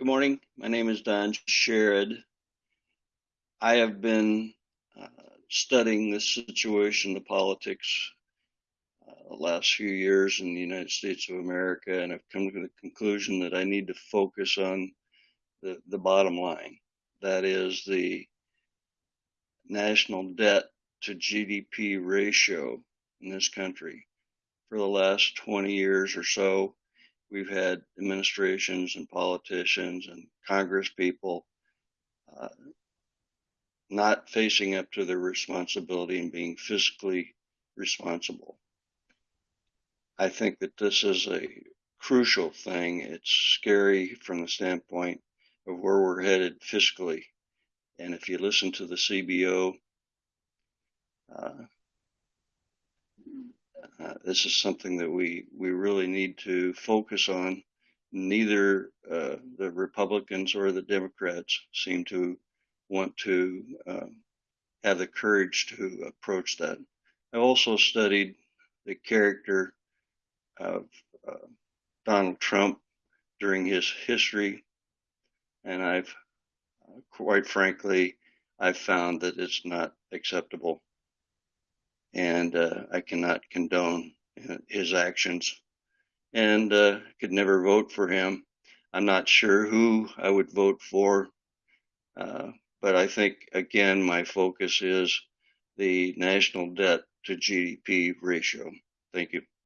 Good morning. My name is Don Sherrod. I have been uh, studying this situation, the politics, uh, the last few years in the United States of America, and I've come to the conclusion that I need to focus on the, the bottom line. That is the national debt to GDP ratio in this country. For the last 20 years or so, we've had administrations and politicians and Congress people uh, not facing up to their responsibility and being fiscally responsible. I think that this is a crucial thing. It's scary from the standpoint of where we're headed fiscally. And if you listen to the CBO, uh, this is something that we, we really need to focus on. Neither uh, the Republicans or the Democrats seem to want to uh, have the courage to approach that. I've also studied the character of uh, Donald Trump during his history, and I've quite frankly, I've found that it's not acceptable and uh, I cannot condone his actions and uh, could never vote for him. I'm not sure who I would vote for, uh, but I think again my focus is the national debt to GDP ratio. Thank you.